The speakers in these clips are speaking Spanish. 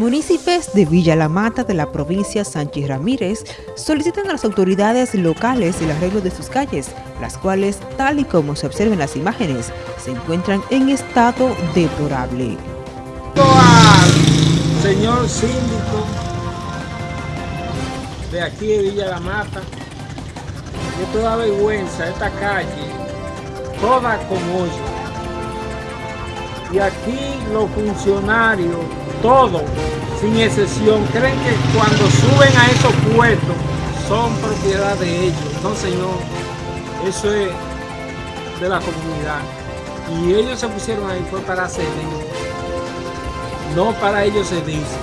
Municipios de Villa La Mata de la provincia Sánchez Ramírez solicitan a las autoridades locales el arreglo de sus calles, las cuales, tal y como se observa en las imágenes, se encuentran en estado deplorable. Al señor síndico de aquí de Villa La Mata, que toda vergüenza esta calle, toda con hoyo. Y aquí los funcionarios todos, sin excepción, creen que cuando suben a esos puestos son propiedad de ellos. No, señor, eso es de la comunidad. Y ellos se pusieron ahí fue para ceder, no para ellos cedirse.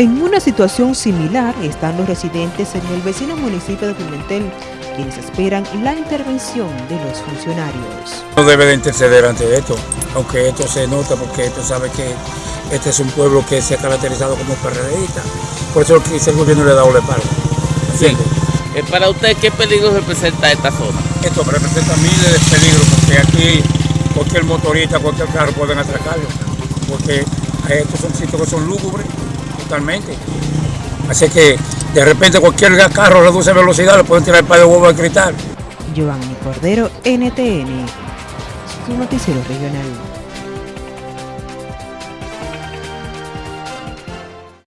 En una situación similar están los residentes en el vecino municipio de Pimentel, quienes esperan la intervención de los funcionarios. No debe de interceder ante esto, aunque esto se nota porque esto sabe que este es un pueblo que se ha caracterizado como PRDista. Por eso el gobierno le ha dado la espalda. Sí. Eh, para usted, ¿qué peligro representa esta zona? Esto representa miles de peligros porque aquí cualquier motorista, cualquier carro pueden atracarlo. Porque estos son sitios que son lúgubres totalmente. Así que de repente cualquier carro reduce velocidad, le pueden tirar el par de huevos al cristal. Giovanni Cordero, NTN, su noticiero regional.